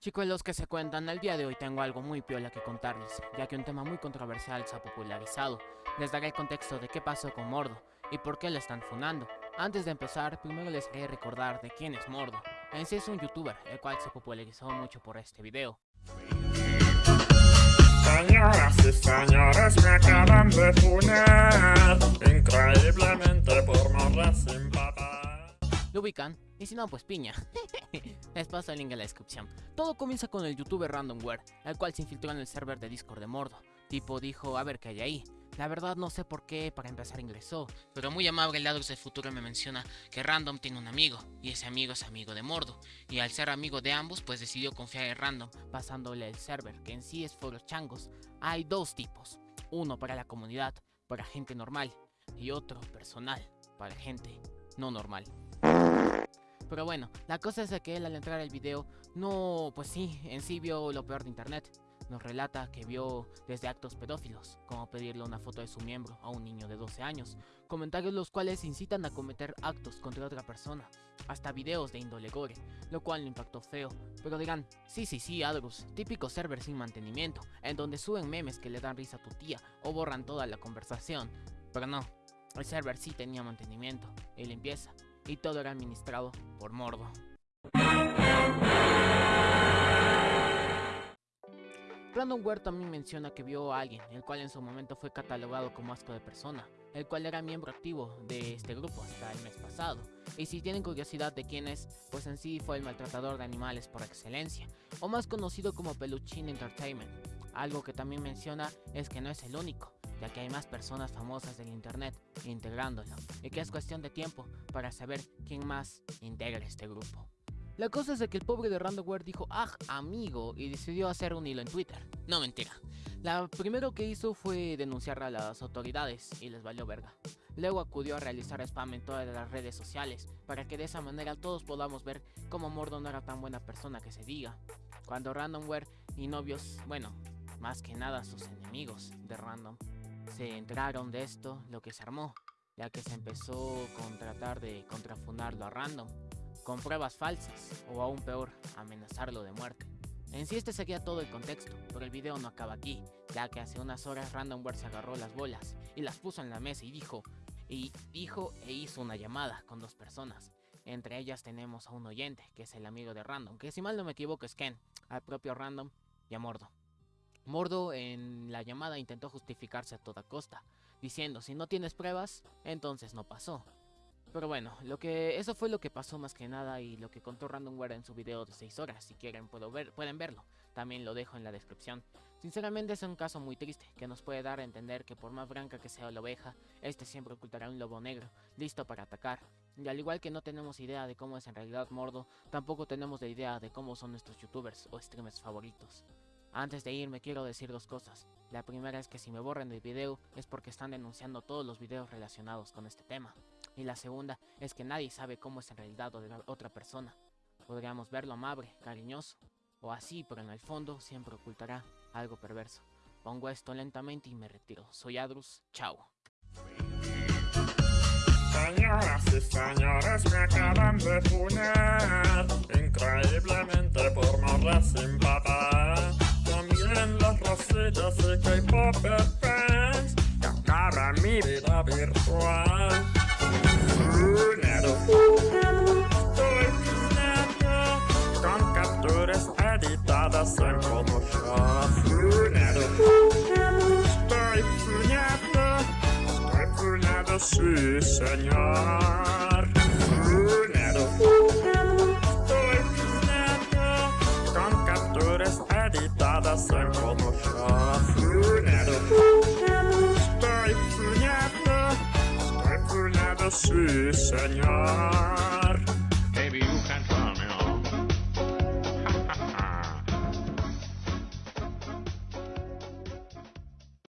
Chicos, los que se cuentan, el día de hoy tengo algo muy piola que contarles, ya que un tema muy controversial se ha popularizado. Les daré el contexto de qué pasó con Mordo y por qué lo están funando. Antes de empezar, primero les haré recordar de quién es Mordo. En sí es un youtuber, el cual se popularizó mucho por este video. Señoras y señores, me acaban de funar Increíblemente por morra sin ¿Lo ubican? Y si no, pues piña. Les paso el link en la descripción. Todo comienza con el youtuber Randomware, el cual se infiltró en el server de Discord de Mordo. Tipo dijo, a ver qué hay ahí. La verdad no sé por qué para empezar ingresó, pero muy amable Ladros del Futuro me menciona que Random tiene un amigo, y ese amigo es amigo de Mordo, y al ser amigo de ambos pues decidió confiar en Random pasándole el server, que en sí es for los changos. Hay dos tipos, uno para la comunidad, para gente normal, y otro personal, para gente no normal. Pero bueno, la cosa es que él al entrar al video, no, pues sí, en sí vio lo peor de internet nos relata que vio desde actos pedófilos, como pedirle una foto de su miembro a un niño de 12 años, comentarios los cuales incitan a cometer actos contra otra persona, hasta videos de índole gore, lo cual le impactó feo. Pero dirán, sí, sí, sí, Adrus, típico server sin mantenimiento, en donde suben memes que le dan risa a tu tía o borran toda la conversación. Pero no, el server sí tenía mantenimiento y limpieza, y todo era administrado por Mordo. Randomware también menciona que vio a alguien, el cual en su momento fue catalogado como asco de persona, el cual era miembro activo de este grupo hasta el mes pasado. Y si tienen curiosidad de quién es, pues en sí fue el maltratador de animales por excelencia, o más conocido como Peluchin Entertainment. Algo que también menciona es que no es el único, ya que hay más personas famosas del internet integrándolo, y que es cuestión de tiempo para saber quién más integra este grupo. La cosa es de que el pobre de Randomware dijo, ah, amigo, y decidió hacer un hilo en Twitter. No, mentira. La primero que hizo fue denunciar a las autoridades y les valió verga. Luego acudió a realizar spam en todas las redes sociales, para que de esa manera todos podamos ver cómo Mordo no era tan buena persona que se diga. Cuando Randomware y novios, bueno, más que nada sus enemigos de Random, se enteraron de esto, lo que se armó, ya que se empezó con tratar de contrafundarlo a Random con pruebas falsas, o aún peor, amenazarlo de muerte. En sí este sería todo el contexto, pero el video no acaba aquí, ya que hace unas horas Randomware se agarró las bolas y las puso en la mesa y dijo, y dijo e hizo una llamada con dos personas. Entre ellas tenemos a un oyente, que es el amigo de Random, que si mal no me equivoco es Ken, al propio Random y a Mordo. Mordo en la llamada intentó justificarse a toda costa, diciendo si no tienes pruebas, entonces no pasó. Pero bueno, lo que eso fue lo que pasó más que nada y lo que contó Randomware en su video de 6 horas. Si quieren puedo ver, pueden verlo, también lo dejo en la descripción. Sinceramente es un caso muy triste, que nos puede dar a entender que por más blanca que sea la oveja, este siempre ocultará un lobo negro, listo para atacar. Y al igual que no tenemos idea de cómo es en realidad Mordo, tampoco tenemos la idea de cómo son nuestros youtubers o streamers favoritos. Antes de irme quiero decir dos cosas. La primera es que si me borran del video es porque están denunciando todos los videos relacionados con este tema. Y la segunda es que nadie sabe cómo es en realidad otra persona. Podríamos verlo amable, cariñoso, o así, pero en el fondo siempre ocultará algo perverso. Pongo esto lentamente y me retiro. Soy Adrus, chao. Señoras y señores, me acaban de funar Increíblemente por morra sin papá También los rosillos y K-pop fans Que mi vida virtual. En Photoshop. Estoy fuñado, estoy fuñado, sí señor. Fuñado, estoy fuñado Con capturas editadas en Photoshop plus, Seigneur.